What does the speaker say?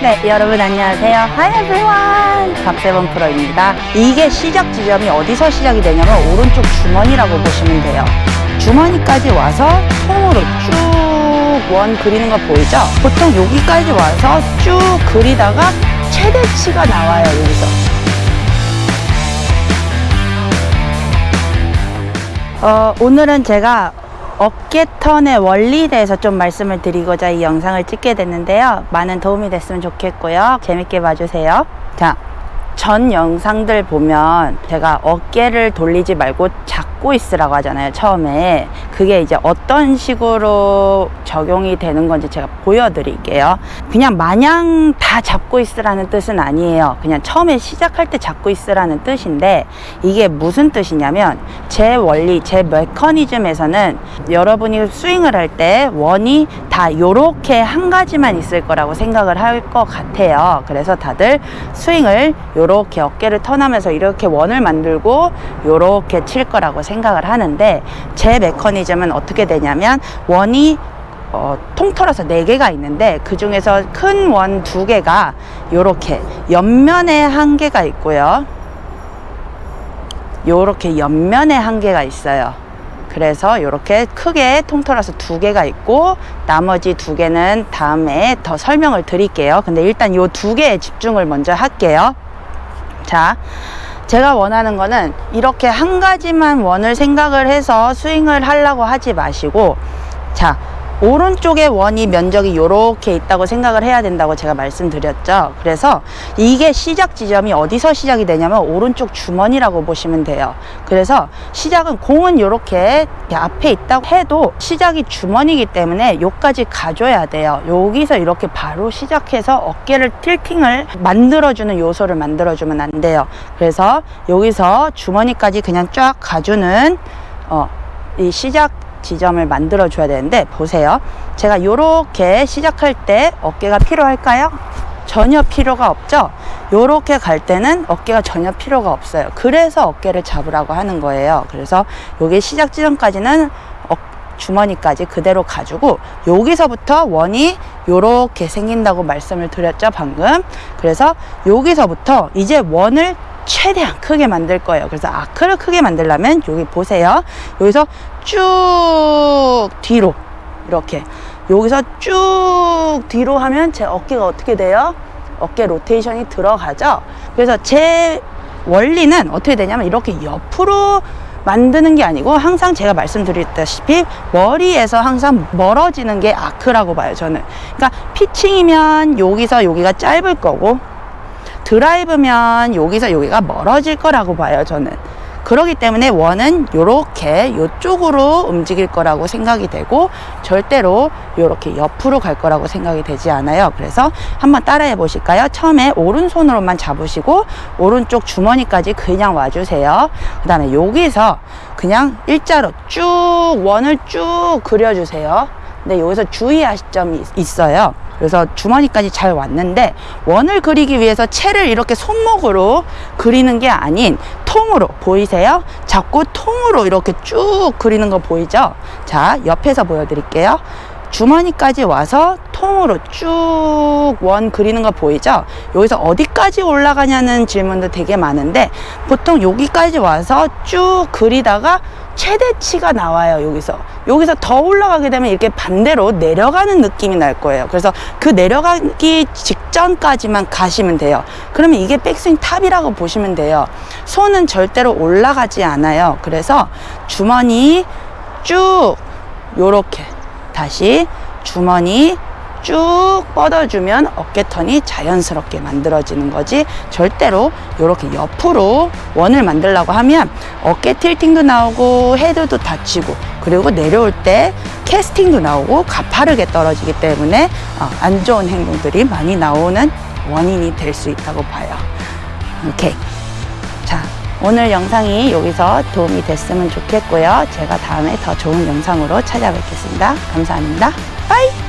네, 여러분 안녕하세요. Hi everyone. 박세범 프로입니다. 이게 시작 지점이 어디서 시작이 되냐면 오른쪽 주머니라고 보시면 돼요. 주머니까지 와서 통으로 쭉 원 그리는 거 보이죠? 보통 여기까지 와서 쭉 그리다가 최대치가 나와요, 여기서. 어, 오늘은 제가 어깨턴의 원리에 대해서 좀 말씀을 드리고자 이 영상을 찍게 됐는데요. 많은 도움이 됐으면 좋겠고요. 재밌게 봐주세요. 자, 전 영상들 보면 제가 어깨를 돌리지 말고 잡고 있으라고 하잖아요. 처음에. 그게 이제 어떤 식으로 적용이 되는 건지 제가 보여드릴게요. 그냥 마냥 다 잡고 있으라는 뜻은 아니에요. 그냥 처음에 시작할 때 잡고 있으라는 뜻인데 이게 무슨 뜻이냐면 제 원리, 제 메커니즘에서는 여러분이 스윙을 할 때 원이 다 요렇게 한 가지만 있을 거라고 생각을 할 것 같아요. 그래서 다들 스윙을 요 렇게 어깨를 턴하면서 이렇게 원을 만들고 요렇게 칠 거라고 생각을 하는데 제 메커니즘은 어떻게 되냐면 원이 어, 통틀어서 네개가 있는데 그 중에서 큰 원 두개가 요렇게 옆면에 한 개가 있고요. 요렇게 옆면에 한 개가 있어요. 그래서 이렇게 크게 통틀어서 두 개가 있고 나머지 두 개는 다음에 더 설명을 드릴게요. 근데 일단 이 두 개에 집중을 먼저 할게요. 자, 제가 원하는 거는 이렇게 한 가지만 원을 생각을 해서 스윙을 하려고 하지 마시고 자, 오른쪽에 원이 면적이 이렇게 있다고 생각을 해야 된다고 제가 말씀드렸죠. 그래서 이게 시작 지점이 어디서 시작이 되냐면 오른쪽 주머니라고 보시면 돼요. 그래서 시작은 공은 이렇게 앞에 있다고 해도 시작이 주머니이기 때문에 여기까지 가줘야 돼요. 여기서 이렇게 바로 시작해서 어깨를 틸팅을 만들어주는 요소를 만들어주면 안 돼요. 그래서 여기서 주머니까지 그냥 쫙 가주는 어, 이 시작 지점을 만들어 줘야 되는데 보세요. 제가 이렇게 시작할 때 어깨가 필요할까요? 전혀 필요가 없죠? 이렇게 갈 때는 어깨가 전혀 필요가 없어요. 그래서 어깨를 잡으라고 하는 거예요. 그래서 여기 시작 지점까지는 어, 주머니까지 그대로 가지고 여기서부터 원이 이렇게 생긴다고 말씀을 드렸죠 방금? 그래서 여기서부터 이제 원을 최대한 크게 만들 거예요. 그래서 아크를 크게 만들려면 여기 보세요. 여기서 쭉 뒤로. 이렇게. 여기서 쭉 뒤로 하면 제 어깨가 어떻게 돼요? 어깨 로테이션이 들어가죠? 그래서 제 원리는 어떻게 되냐면 이렇게 옆으로 만드는 게 아니고 항상 제가 말씀드렸다시피 머리에서 항상 멀어지는 게 아크라고 봐요 저는. 그러니까 피칭이면 여기서 여기가 짧을 거고 드라이브면 여기서 여기가 멀어질 거라고 봐요 저는 그러기 때문에 원은 이렇게 이쪽으로 움직일 거라고 생각이 되고 절대로 이렇게 옆으로 갈 거라고 생각이 되지 않아요. 그래서 한번 따라해 보실까요? 처음에 오른손으로만 잡으시고 오른쪽 주머니까지 그냥 와주세요. 그 다음에 여기서 그냥 일자로 쭉 원을 쭉 그려주세요. 근데 여기서 주의하실 점이 있어요. 그래서 주머니까지 잘 왔는데 원을 그리기 위해서 채를 이렇게 손목으로 그리는 게 아닌 통으로 보이세요? 잡고 통으로 이렇게 쭉 그리는 거 보이죠? 자 옆에서 보여드릴게요 주머니까지 와서 통으로 쭉 원 그리는 거 보이죠? 여기서 어디까지 올라가냐는 질문도 되게 많은데 보통 여기까지 와서 쭉 그리다가 최대치가 나와요 여기서. 여기서 더 올라가게 되면 이렇게 반대로 내려가는 느낌이 날 거예요. 그래서 그 내려가기 직전까지만 가시면 돼요. 그러면 이게 백스윙 top이라고 보시면 돼요. 손은 절대로 올라가지 않아요. 그래서 주머니 쭉 요렇게 다시 주머니 쭉 뻗어주면 어깨턴이 자연스럽게 만들어지는 거지. 절대로 이렇게 옆으로 원을 만들려고 하면 어깨 틸팅도 나오고 헤드도 다치고 그리고 내려올 때 캐스팅도 나오고 가파르게 떨어지기 때문에 어, 안 좋은 행동들이 많이 나오는 원인이 될 수 있다고 봐요. 오케이. 자 오늘 영상이 여기서 도움이 됐으면 좋겠고요. 제가 다음에 더 좋은 영상으로 찾아뵙겠습니다. 감사합니다. 빠이